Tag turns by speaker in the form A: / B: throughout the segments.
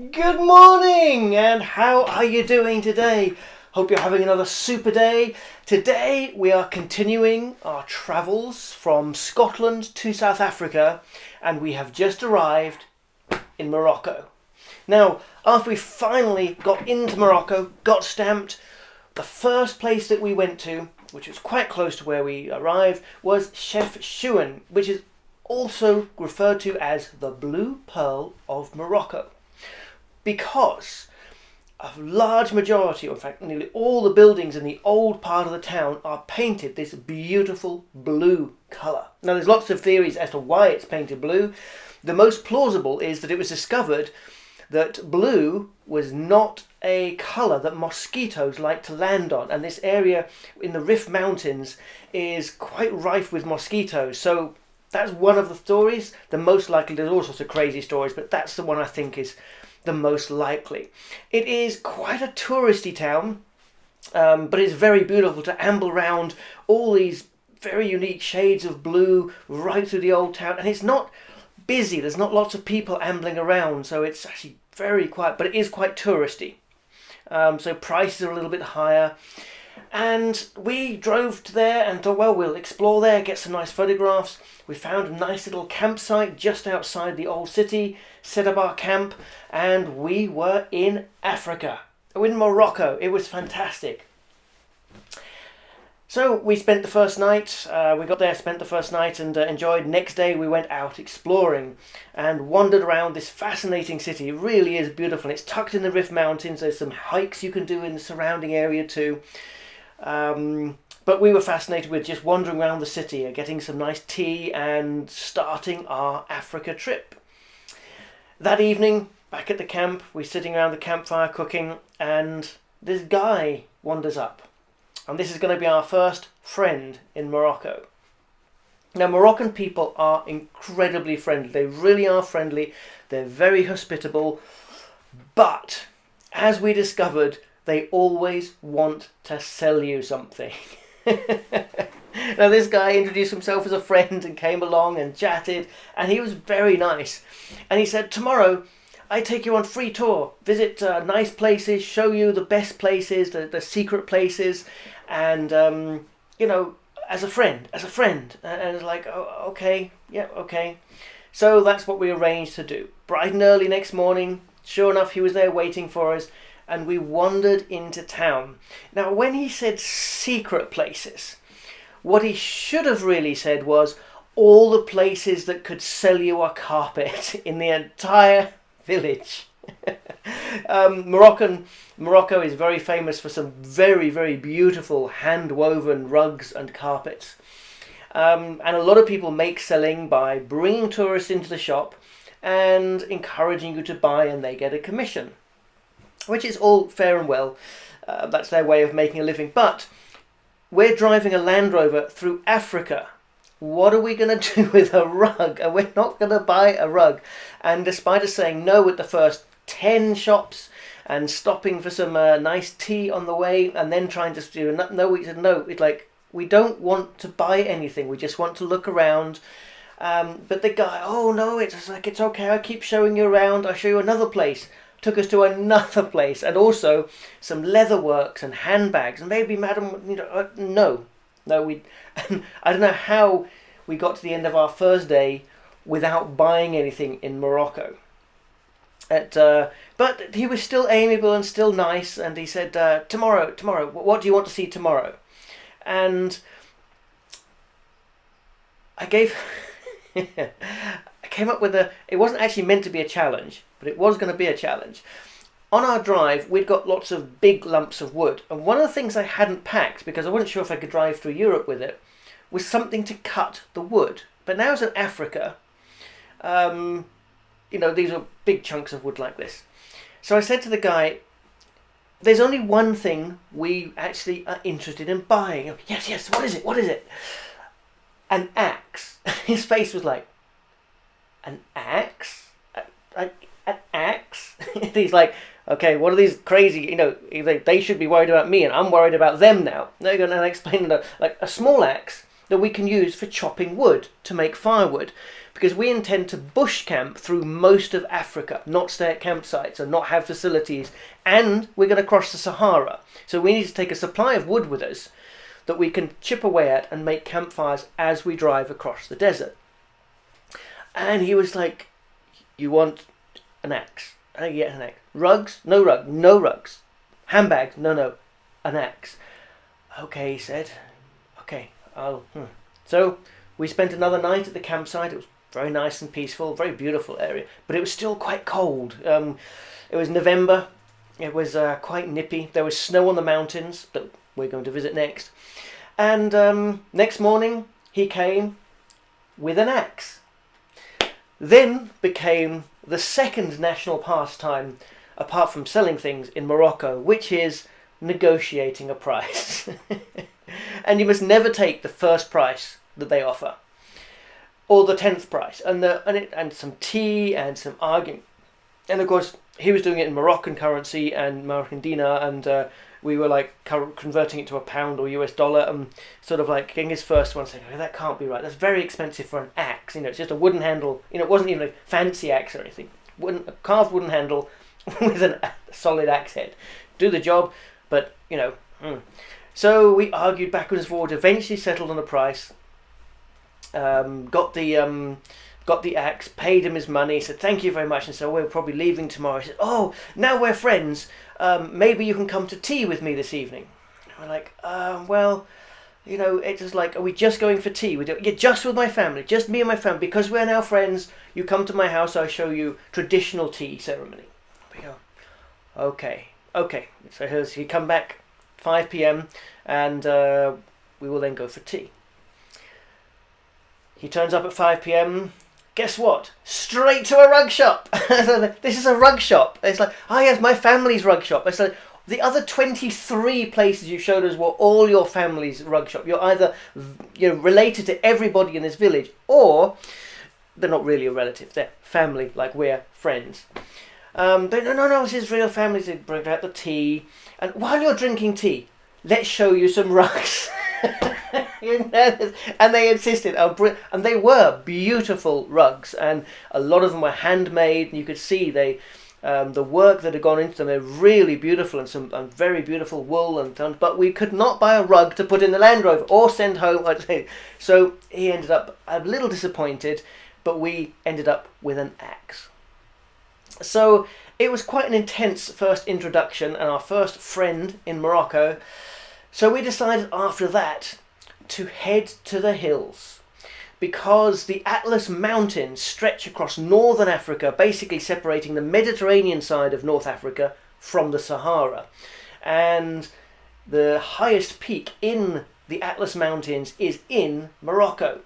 A: Good morning, and how are you doing today? Hope you're having another super day. Today we are continuing our travels from Scotland to South Africa, and we have just arrived in Morocco. Now, after we finally got into Morocco, got stamped, the first place that we went to, which was quite close to where we arrived, was Chef Chefchaouen, which is also referred to as the Blue Pearl of Morocco. Because a large majority, or in fact nearly all the buildings in the old part of the town are painted this beautiful blue colour. Now there's lots of theories as to why it's painted blue. The most plausible is that it was discovered that blue was not a colour that mosquitoes like to land on and this area in the Rif Mountains is quite rife with mosquitoes so that's one of the stories. The most likely, there's all sorts of crazy stories, but that's the one I think is the most likely. It is quite a touristy town, um, but it's very beautiful to amble around all these very unique shades of blue right through the old town. And it's not busy, there's not lots of people ambling around, so it's actually very quiet, but it is quite touristy. Um, so prices are a little bit higher. And we drove to there and thought, well, we'll explore there, get some nice photographs. We found a nice little campsite just outside the old city, set up our camp, and we were in Africa, in Morocco. It was fantastic. So we spent the first night, uh, we got there, spent the first night and uh, enjoyed. Next day we went out exploring and wandered around this fascinating city. It really is beautiful. It's tucked in the Rif Mountains. There's some hikes you can do in the surrounding area too. Um, but we were fascinated with just wandering around the city and getting some nice tea and starting our Africa trip. That evening, back at the camp, we're sitting around the campfire cooking, and this guy wanders up. And this is going to be our first friend in Morocco. Now, Moroccan people are incredibly friendly. They really are friendly. They're very hospitable. But, as we discovered, they always want to sell you something. now, this guy introduced himself as a friend and came along and chatted, and he was very nice. And he said, Tomorrow, I take you on free tour, visit uh, nice places, show you the best places, the, the secret places, and, um, you know, as a friend, as a friend. And it's like, oh, okay, yeah, okay. So that's what we arranged to do. Bright and early next morning, sure enough, he was there waiting for us and we wandered into town. Now, when he said secret places, what he should have really said was all the places that could sell you a carpet in the entire village. um, Moroccan Morocco is very famous for some very very beautiful hand woven rugs and carpets. Um, and a lot of people make selling by bringing tourists into the shop and encouraging you to buy and they get a commission which is all fair and well. Uh, that's their way of making a living. But we're driving a Land Rover through Africa. What are we going to do with a rug? And we're not going to buy a rug. And despite us saying no at the first 10 shops and stopping for some uh, nice tea on the way and then trying to do no, we said no. It's like we don't want to buy anything. We just want to look around. Um, but the guy, oh no, it's like it's okay. I keep showing you around. I'll show you another place took us to another place and also some leather works and handbags. And maybe madam you know uh, no. No we i don't know how we got to the end of our first day without buying anything in morocco. At, uh, but he was still amiable and still nice and he said uh, tomorrow tomorrow what do you want to see tomorrow? And i gave I came up with a. It wasn't actually meant to be a challenge, but it was going to be a challenge. On our drive, we'd got lots of big lumps of wood, and one of the things I hadn't packed because I wasn't sure if I could drive through Europe with it was something to cut the wood. But now, as in Africa, um, you know, these are big chunks of wood like this. So I said to the guy, there's only one thing we actually are interested in buying. Yes, yes, what is it? What is it? An axe. His face was like, an axe? He's like, okay, what are these crazy, you know, like, they should be worried about me and I'm worried about them now. They're going to explain that, like, a small axe that we can use for chopping wood to make firewood because we intend to bush camp through most of Africa, not stay at campsites and not have facilities, and we're going to cross the Sahara. So we need to take a supply of wood with us that we can chip away at and make campfires as we drive across the desert. And he was like, You want an axe? I get an axe. Rugs? No rug. No rugs. Handbags? No, no. An axe. Okay, he said. Okay, I'll. Hmm. So we spent another night at the campsite. It was very nice and peaceful, very beautiful area, but it was still quite cold. Um, it was November. It was uh, quite nippy. There was snow on the mountains that we're going to visit next. And um, next morning, he came with an axe. Then became the second national pastime, apart from selling things in Morocco, which is negotiating a price. and you must never take the first price that they offer or the tenth price, and the and it and some tea and some arguing, and of course he was doing it in Moroccan currency and Moroccan dinar, and uh, we were like converting it to a pound or US dollar, and sort of like getting his first one, saying, oh, "That can't be right. That's very expensive for an axe. You know, it's just a wooden handle. You know, it wasn't even a fancy axe or anything. Wooden, a carved wooden handle with an, a solid axe head. Do the job, but you know." Mm. So we argued backwards and forwards, eventually settled on a price, um, got the um, got the axe, paid him his money, said thank you very much, and so we're probably leaving tomorrow. He said, oh, now we're friends. Um, maybe you can come to tea with me this evening. And we're like, um, well, you know, it's just like, are we just going for tea? We do, yeah, just with my family, just me and my family, because we're now friends. You come to my house, I'll show you traditional tea ceremony. We go, okay, okay. So here's he come back, 5 p.m. and uh, we will then go for tea. He turns up at 5 pm. Guess what? Straight to a rug shop. this is a rug shop. It's like, oh yes, my family's rug shop. It's like the other 23 places you showed us were all your family's rug shop. You're either you know related to everybody in this village, or they're not really a relative. They're family, like we're friends. Um, they no, no, no. This is real family. They bring out the tea, and while you're drinking tea, let's show you some rugs. and they insisted, oh, and they were beautiful rugs, and a lot of them were handmade, and you could see they, um, the work that had gone into them, they're really beautiful and some and very beautiful wool and but we could not buy a rug to put in the Land Rover or send home. So he ended up a little disappointed, but we ended up with an axe. So it was quite an intense first introduction and our first friend in Morocco. So we decided after that to head to the hills because the Atlas Mountains stretch across northern Africa, basically separating the Mediterranean side of North Africa from the Sahara. And the highest peak in the Atlas Mountains is in Morocco.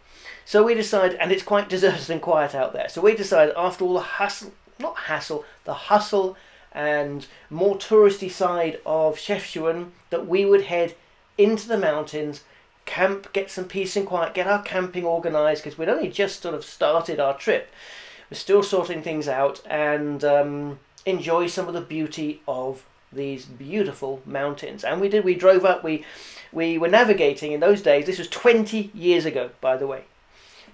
A: So we decided, and it's quite deserted and quiet out there. So we decided, after all the hustle, not hassle, the hustle and more touristy side of Chefchaouen that we would head into the mountains, camp, get some peace and quiet, get our camping organised because we'd only just sort of started our trip. We're still sorting things out and um, enjoy some of the beauty of these beautiful mountains. And we did. We drove up. We we were navigating in those days. This was 20 years ago, by the way.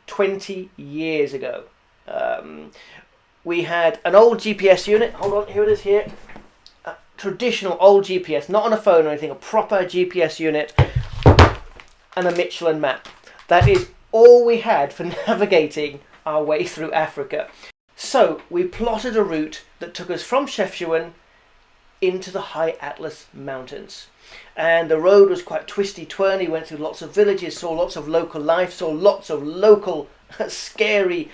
A: 20 years ago. Um, we had an old GPS unit. Hold on, here it is here. A traditional old GPS, not on a phone or anything, a proper GPS unit and a Michelin map. That is all we had for navigating our way through Africa. So we plotted a route that took us from Chefchaouen into the high Atlas Mountains. And the road was quite twisty twirly, went through lots of villages, saw lots of local life, saw lots of local scary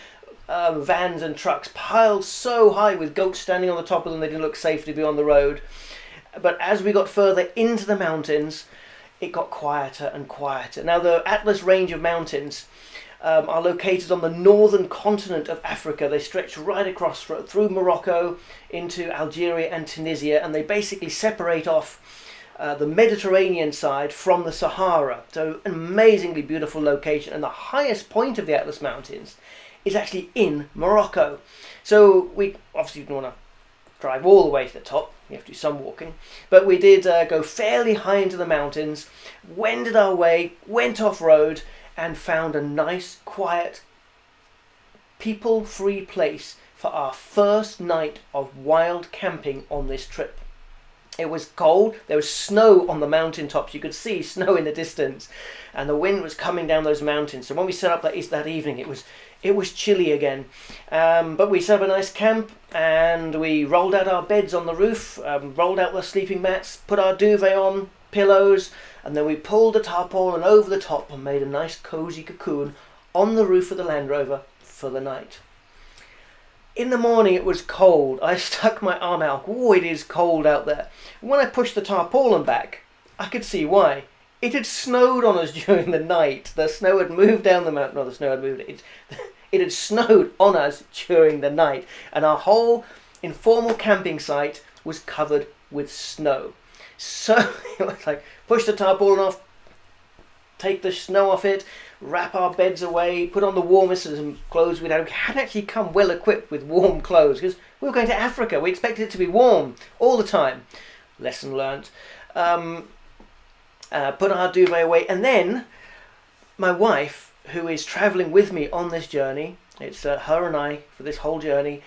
A: um, vans and trucks piled so high with goats standing on the top of them they didn't look safe to be on the road. But as we got further into the mountains, it got quieter and quieter. Now, the Atlas Range of mountains um, are located on the northern continent of Africa. They stretch right across through Morocco into Algeria and Tunisia, and they basically separate off uh, the Mediterranean side from the Sahara. So, an amazingly beautiful location, and the highest point of the Atlas Mountains is actually in Morocco. So we obviously didn't want to drive all the way to the top. You have to do some walking, but we did uh, go fairly high into the mountains, wended our way, went off road, and found a nice, quiet, people free place for our first night of wild camping on this trip. It was cold, there was snow on the mountain tops, you could see snow in the distance, and the wind was coming down those mountains. So when we set up that, that evening, it was it was chilly again. Um, but we set up a nice camp and we rolled out our beds on the roof, um, rolled out the sleeping mats, put our duvet on, pillows, and then we pulled the tarpaulin over the top and made a nice cozy cocoon on the roof of the Land Rover for the night. In the morning it was cold. I stuck my arm out. Oh, it is cold out there. When I pushed the tarpaulin back, I could see why. It had snowed on us during the night. The snow had moved down the mountain. No, the snow had moved. It, it had snowed on us during the night. And our whole informal camping site was covered with snow. So it was like, push the tarpaulin off, take the snow off it, wrap our beds away, put on the warmest clothes we'd had. We had actually come well equipped with warm clothes because we were going to Africa. We expected it to be warm all the time. Lesson learnt. Um, uh, put our duvet away, and then my wife, who is travelling with me on this journey, it's uh, her and I for this whole journey,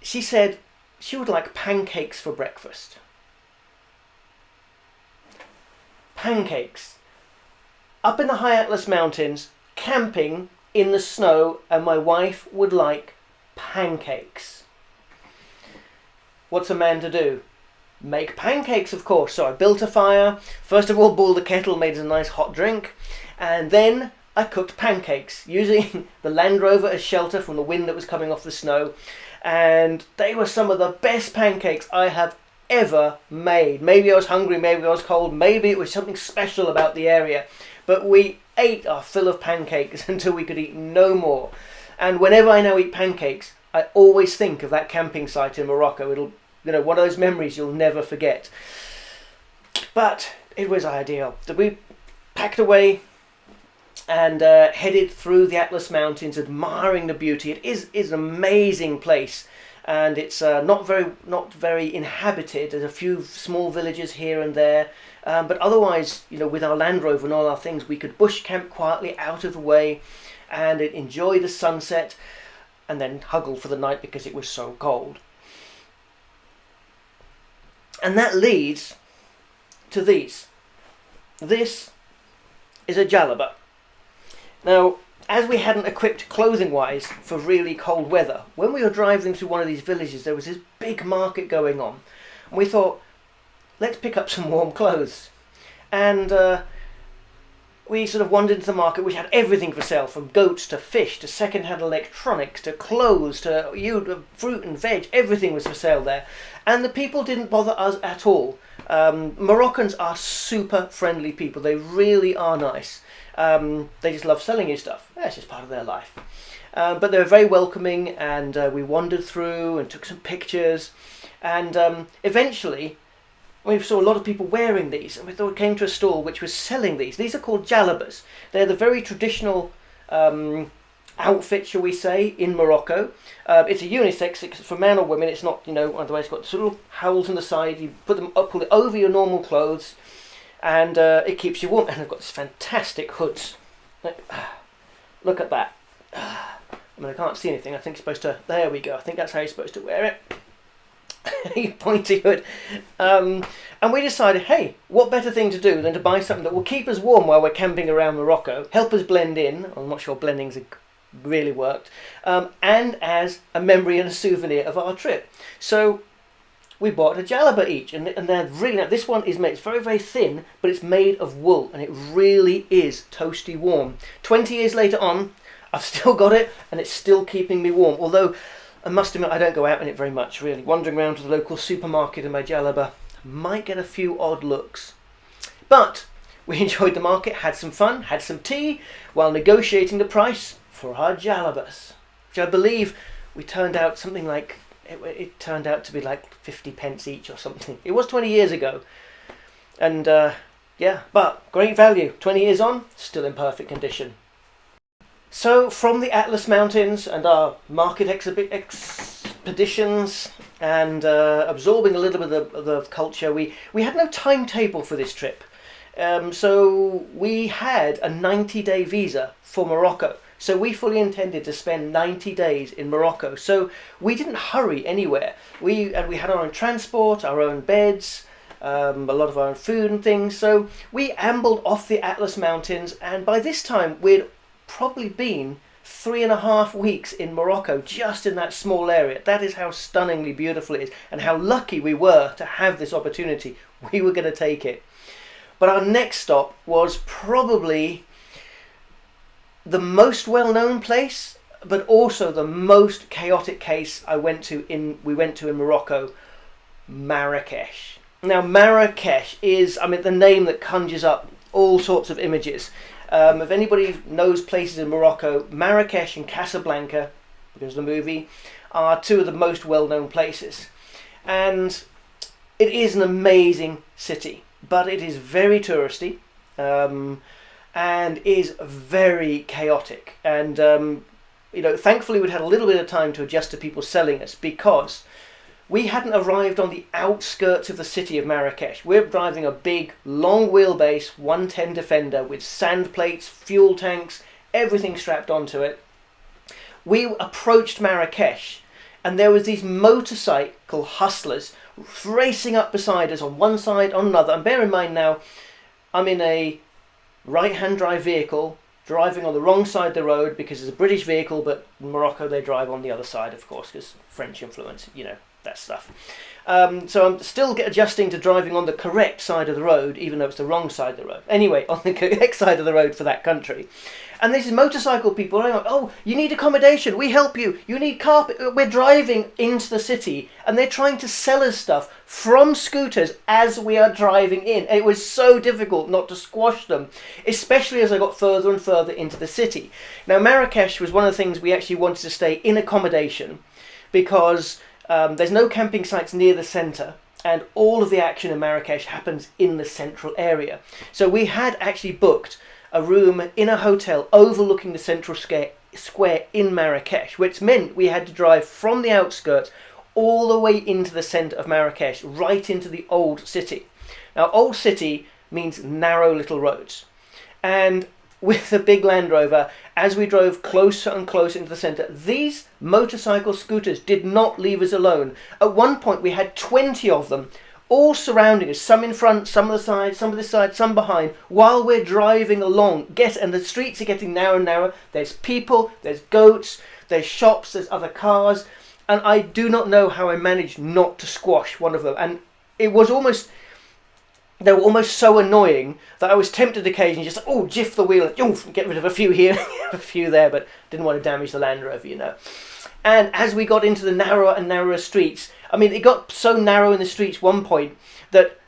A: she said she would like pancakes for breakfast. Pancakes up in the high Atlas Mountains, camping in the snow, and my wife would like pancakes. What's a man to do? Make pancakes, of course. So I built a fire. First of all, boiled the kettle, made a nice hot drink, and then I cooked pancakes using the Land Rover as shelter from the wind that was coming off the snow. And they were some of the best pancakes I have ever made. Maybe I was hungry, maybe I was cold, maybe it was something special about the area. But we ate our fill of pancakes until we could eat no more. And whenever I now eat pancakes, I always think of that camping site in Morocco. It'll, you know, one of those memories you'll never forget. But it was ideal. We packed away and uh, headed through the Atlas Mountains, admiring the beauty. It is is an amazing place, and it's uh, not very not very inhabited. There's a few small villages here and there, um, but otherwise, you know, with our Land Rover and all our things, we could bush camp quietly out of the way and enjoy the sunset and then huggle for the night because it was so cold. And that leads to these. This is a jalaba. Now, as we hadn't equipped clothing wise for really cold weather, when we were driving through one of these villages, there was this big market going on. And we thought, let's pick up some warm clothes. And uh, we sort of wandered into the market, which had everything for sale, from goats to fish to second-hand electronics to clothes to you, fruit and veg. Everything was for sale there, and the people didn't bother us at all. Um, Moroccans are super friendly people. They really are nice. Um, they just love selling you stuff. That's just part of their life. Uh, but they were very welcoming, and uh, we wandered through and took some pictures. And um, eventually, we saw a lot of people wearing these, and we came to a stall which was selling these. These are called jalabas. They're the very traditional um, outfit, shall we say, in Morocco. Uh, it's a unisex, it's for men or women. It's not, you know, otherwise it's got sort of holes on the side. You put them up, pull it over your normal clothes, and uh, it keeps you warm. And they've got this fantastic hoods. Look at that. I mean, I can't see anything. I think you're supposed to. There we go. I think that's how you're supposed to wear it. pointy hood. Um, and we decided, hey, what better thing to do than to buy something that will keep us warm while we're camping around Morocco, help us blend in. I'm not sure blending's really worked, um, and as a memory and a souvenir of our trip. So we bought a jalaba each, and, and they're really this one is made. It's very very thin, but it's made of wool, and it really is toasty warm. Twenty years later on, I've still got it, and it's still keeping me warm. Although I must admit I don't go out in it very much really. Wandering around to the local supermarket in my jalaba might get a few odd looks. But we enjoyed the market, had some fun, had some tea while negotiating the price for our jalabas. Which I believe we turned out something like it, it, turned out to be like 50 pence each or something. It was 20 years ago. And uh, yeah, but great value. 20 years on, still in perfect condition. So from the Atlas Mountains and our market expeditions and uh, absorbing a little bit of the, of culture, we, we had no timetable for this trip. Um, so we had a 90 day visa for Morocco. So we fully intended to spend 90 days in Morocco. So we didn't hurry anywhere. We and we had our own transport, our own beds, um, a lot of our own food and things. So we ambled off the Atlas Mountains, and by this time we'd probably been three and a half weeks in Morocco, just in that small area. That is how stunningly beautiful it is, and how lucky we were to have this opportunity. We were going to take it. But our next stop was probably the most well-known place, but also the most chaotic case I went to in we went to in Morocco, Marrakesh. Now Marrakesh is, I mean, the name that conjures up all sorts of images. Um, if anybody knows places in Morocco, Marrakesh and Casablanca, because of the movie, are two of the most well-known places, and it is an amazing city, but it is very touristy. Um, and is very chaotic. And um, you know, thankfully we'd had a little bit of time to adjust to people selling us because we hadn't arrived on the outskirts of the city of Marrakesh. We're driving a big, long wheelbase 110 Defender with sand plates, fuel tanks, everything strapped onto it. We approached Marrakesh and there was these motorcycle hustlers racing up beside us on one side, on another. And bear in mind now, I'm in a right hand drive vehicle driving on the wrong side of the road because it's a British vehicle, but in Morocco they drive on the other side, of course, because French influence, you know, that stuff. Um, so I'm still adjusting to driving on the correct side of the road, even though it's the wrong side of the road. Anyway, on the correct side of the road for that country. And this is motorcycle people. Like, oh, you need accommodation. We help you. You need carpet. We're driving into the city, and they're trying to sell us stuff from scooters as we are driving in. And it was so difficult not to squash them, especially as I got further and further into the city. Now, Marrakesh was one of the things we actually wanted to stay in accommodation because um, there's no camping sites near the centre and all of the action in Marrakesh happens in the central area. So we had actually booked a room in a hotel overlooking the central square in Marrakesh, which meant we had to drive from the outskirts all the way into the centre of Marrakesh, right into the old city. Now, old city means narrow little roads. And with the big Land Rover, as we drove closer and closer into the centre, these motorcycle scooters did not leave us alone. At one point, we had 20 of them all surrounding us, some in front, some on the side, some on the side, some behind, while we're driving along. Get and the streets are getting narrower and narrower. There's people, there's goats, there's shops, there's other cars, and I do not know how I managed not to squash one of them. And it was almost they were almost so annoying that I was tempted occasionally just oh jiff the wheel oof, get rid of a few here, a few there, but didn't want to damage the Land Rover, you know. And as we got into the narrower and narrower streets, I mean, it got so narrow in the streets one point that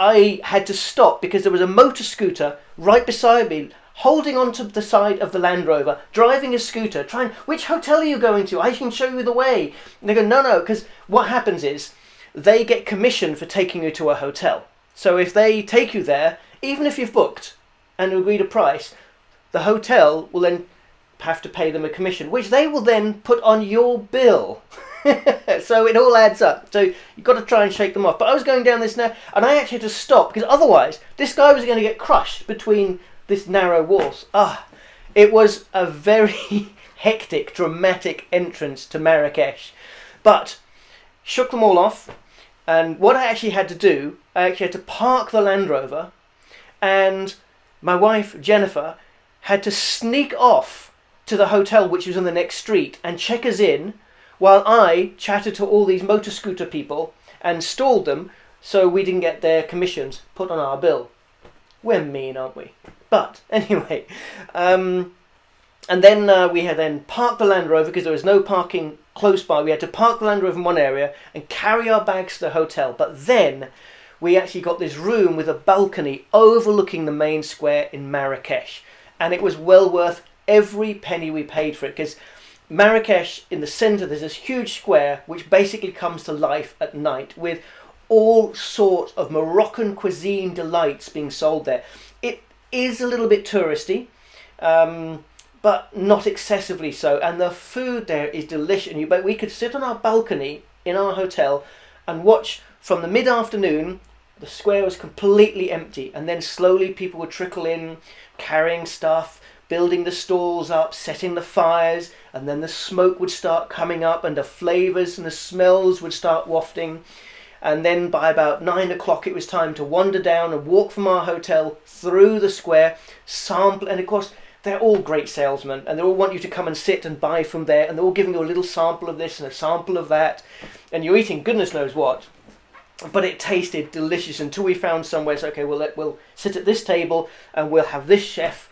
A: I had to stop because there was a motor scooter right beside me holding onto the side of the Land Rover, driving a scooter, trying, which hotel are you going to? I can show you the way. And they go, no, no, because what happens is they get commission for taking you to a hotel. So if they take you there, even if you've booked and agreed a price, the hotel will then have to pay them a commission, which they will then put on your bill. so it all adds up. So you've got to try and shake them off. But I was going down this now, and I actually had to stop because otherwise this guy was going to get crushed between this narrow walls. Ah, it was a very hectic, dramatic entrance to Marrakesh. But shook them all off, and what I actually had to do, I actually had to park the Land Rover, and my wife Jennifer had to sneak off to the hotel which was on the next street and check us in while I chatted to all these motor scooter people and stalled them so we didn't get their commissions put on our bill. We're mean, aren't we? But anyway, um, and then uh, we had then parked the Land Rover because there was no parking close by. We had to park the Land Rover in one area and carry our bags to the hotel. But then we actually got this room with a balcony overlooking the main square in Marrakesh, and it was well worth every penny we paid for it because Marrakesh in the centre there's this huge square which basically comes to life at night with all sorts of Moroccan cuisine delights being sold there. It is a little bit touristy, um, but not excessively so. And the food there is delicious. You, but we could sit on our balcony in our hotel and watch from the mid-afternoon the square was completely empty, and then slowly people would trickle in, carrying stuff, building the stalls up, setting the fires, and then the smoke would start coming up, and the flavours and the smells would start wafting. And then by about nine o'clock, it was time to wander down and walk from our hotel through the square, sample, and of course, they're all great salesmen and they all want you to come and sit and buy from there and they're all giving you a little sample of this and a sample of that and you're eating goodness knows what. But it tasted delicious until we found somewhere so okay we'll, let, we'll sit at this table and we'll have this chef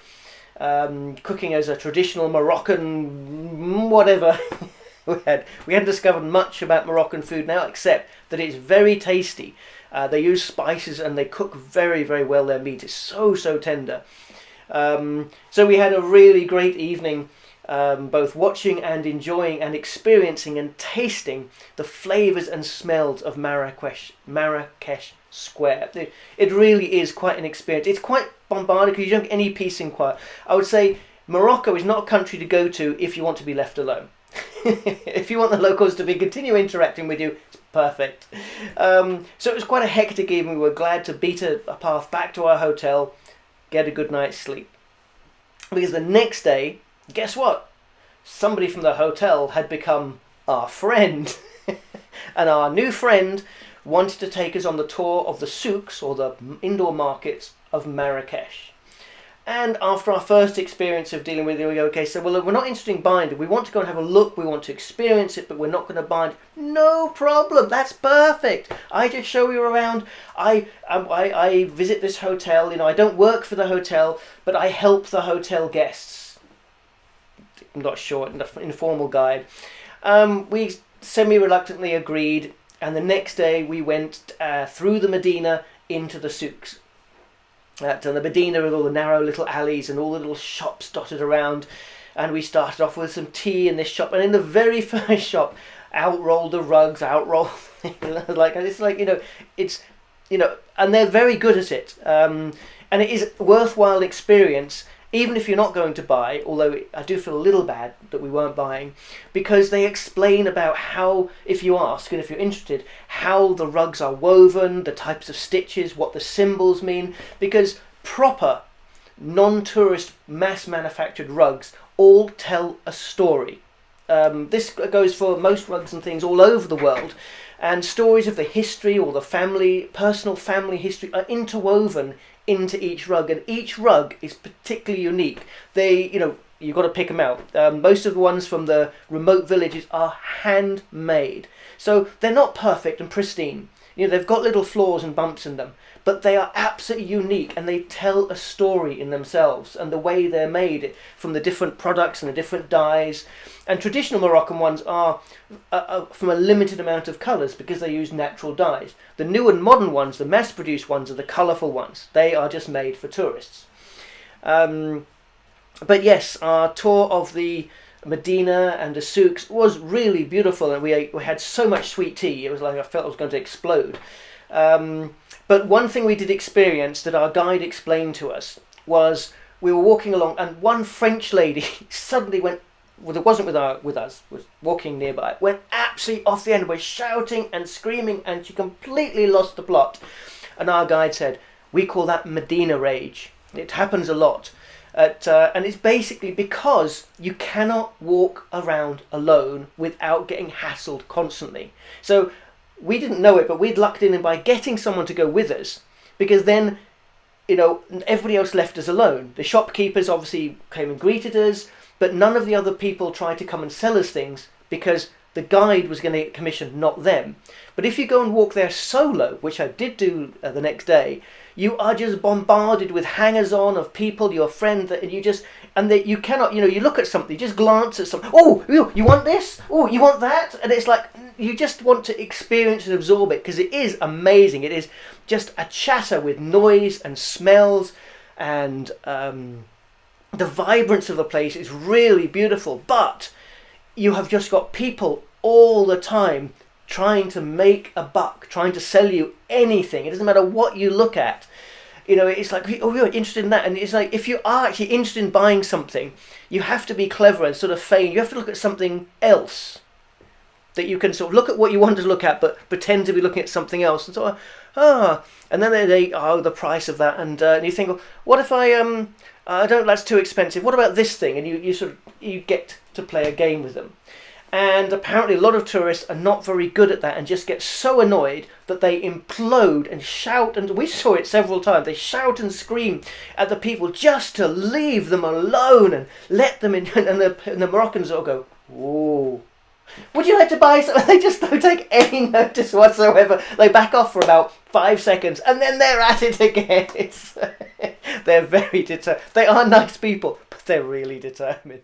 A: um, cooking as a traditional Moroccan whatever we had. We hadn't discovered much about Moroccan food now except that it's very tasty. Uh, they use spices and they cook very very well. Their meat is so so tender um, so we had a really great evening, um, both watching and enjoying and experiencing and tasting the flavours and smells of Marrakesh, Marrakesh Square. It, really is quite an experience. It's quite bombarded because you don't get any peace and quiet. I would say Morocco is not a country to go to if you want to be left alone. if you want the locals to be continue interacting with you, it's perfect. Um, so it was quite a hectic evening. We were glad to beat a, a path back to our hotel get a good night's sleep. Because the next day, guess what? Somebody from the hotel had become our friend. and our new friend wanted to take us on the tour of the souks, or the indoor markets, of Marrakesh. And after our first experience of dealing with it, we go, okay, so well, we're not interested in buying it. We want to go and have a look. We want to experience it, but we're not going to buy it. No problem. That's perfect. I just show you around. I, I, I visit this hotel. You know, I don't work for the hotel, but I help the hotel guests. I'm not sure, an informal guide. Um, we semi-reluctantly agreed, and the next day we went uh, through the Medina into the souks at the Medina with all the narrow little alleys and all the little shops dotted around. And we started off with some tea in this shop, and in the very first shop, out rolled the rugs, out rolled like it's like you know, it's you know, and they're very good at it. Um, and it is worthwhile experience even if you're not going to buy, although I do feel a little bad that we weren't buying, because they explain about how, if you ask and if you're interested, how the rugs are woven, the types of stitches, what the symbols mean, because proper non-tourist mass manufactured rugs all tell a story. Um, this goes for most rugs and things all over the world and stories of the history or the family, personal family history are interwoven into each rug, and each rug is particularly unique. They, you know, you've got to pick them out. Um, most of the ones from the remote villages are handmade, so they're not perfect and pristine. You know, they've got little flaws and bumps in them, but they are absolutely unique and they tell a story in themselves and the way they're made from the different products and the different dyes. And traditional Moroccan ones are uh, uh, from a limited amount of colours because they use natural dyes. The new and modern ones, the mass produced ones, are the colourful ones. They are just made for tourists. Um, but yes, our tour of the Medina and the souks was really beautiful, and we, we had so much sweet tea. It was like I felt I was going to explode. Um, but one thing we did experience that our guide explained to us was we were walking along, and one French lady suddenly went. Well, it wasn't with our with us. Was walking nearby. Went absolutely off the end. Was shouting and screaming, and she completely lost the plot. And our guide said, "We call that Medina rage. It happens a lot." At, uh, and it's basically because you cannot walk around alone without getting hassled constantly. So we didn't know it, but we'd lucked in by getting someone to go with us because then, you know, everybody else left us alone. The shopkeepers obviously came and greeted us, but none of the other people tried to come and sell us things because the guide was going to get commission, not them. But if you go and walk there solo, which I did do uh, the next day, you are just bombarded with hangers on of people, your friend, that you just and that you cannot, you know, you look at something, you just glance at something. Oh, you want this? Oh, you want that? And it's like you just want to experience and absorb it because it is amazing. It is just a chatter with noise and smells and um, the vibrance of the place is really beautiful. But you have just got people all the time trying to make a buck, trying to sell you anything. It doesn't matter what you look at. You know, it's like, oh, you're interested in that. And it's like, if you are actually interested in buying something, you have to be clever and sort of feign. You have to look at something else that you can sort of look at what you want to look at, but pretend to be looking at something else. And so, ah, and then they, they oh, the price of that, and, uh, and you think, well, what if I um, I don't, that's too expensive. What about this thing? And you, you sort of you get to play a game with them. And apparently, a lot of tourists are not very good at that and just get so annoyed that they implode and shout. And we saw it several times. They shout and scream at the people just to leave them alone and let them in. And the, and the Moroccans all go, Whoa. Would you like to buy something? They just don't take any notice whatsoever. They back off for about five seconds and then they're at it again. They're very determined. They are nice people, but they're really determined.